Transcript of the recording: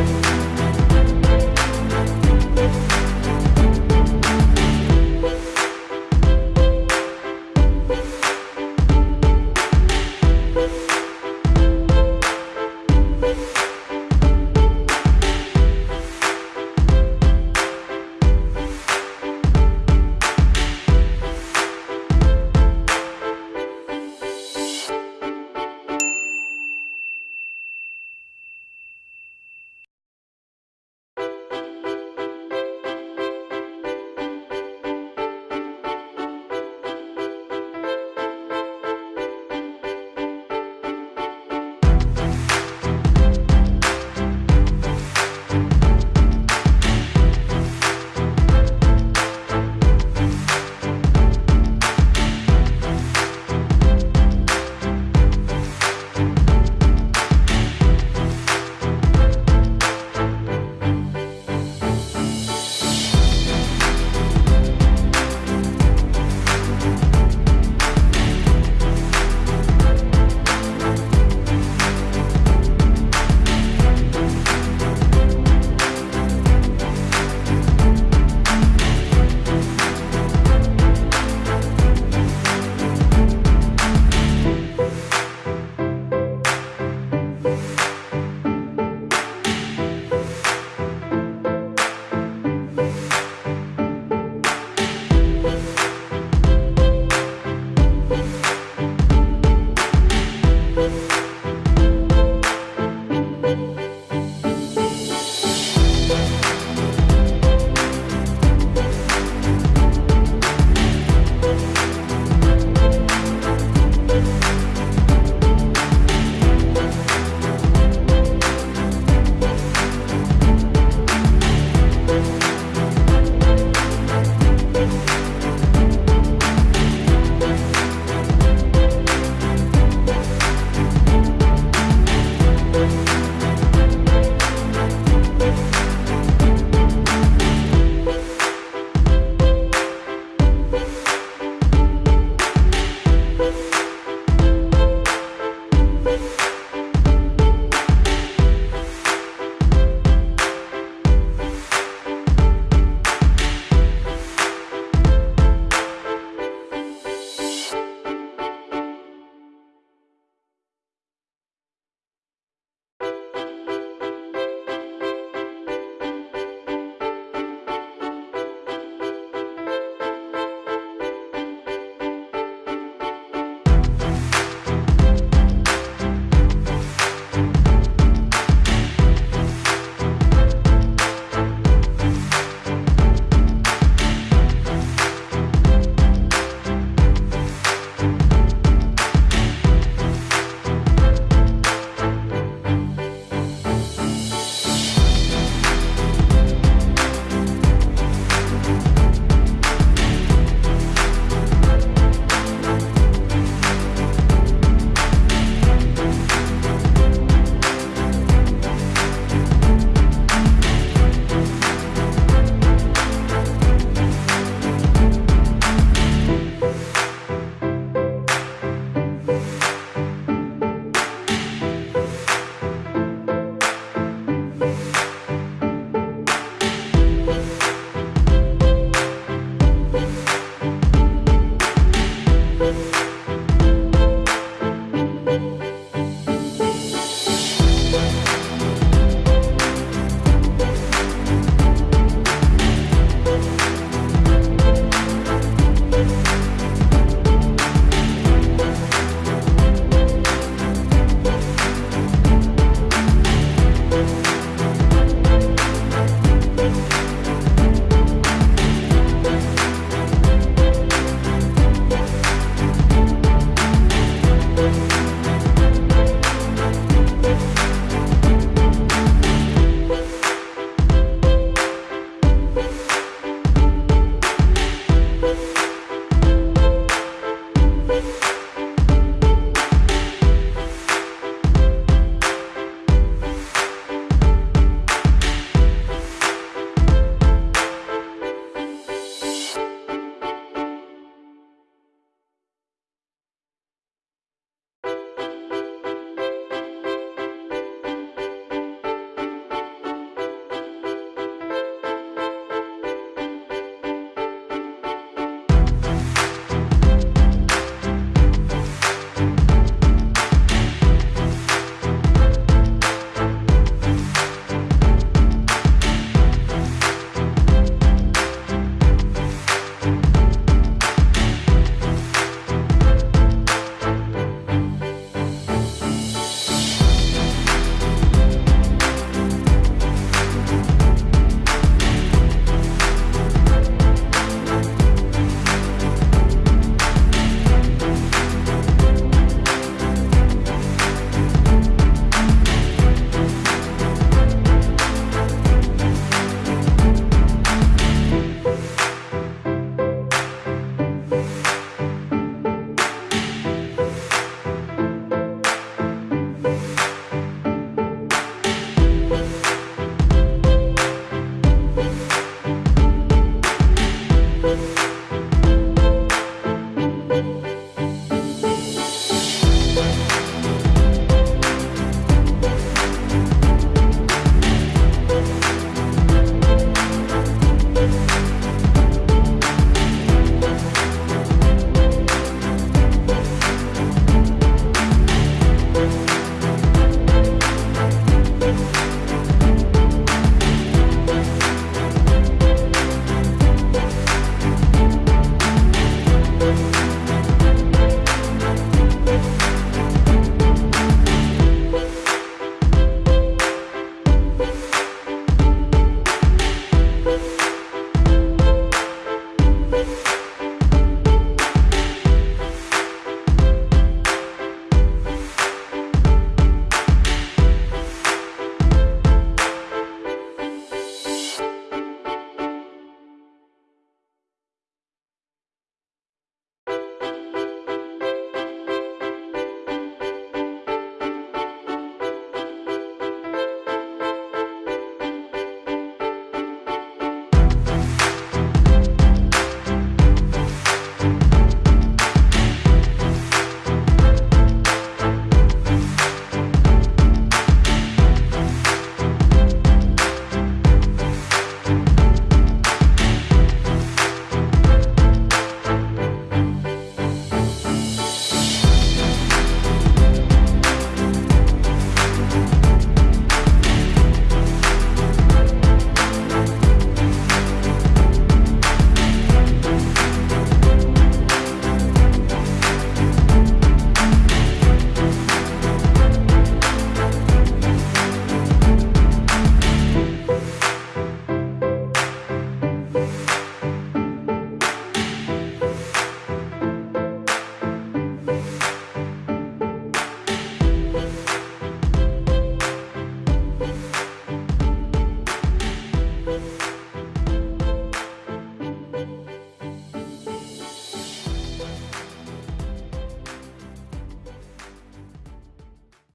Bye.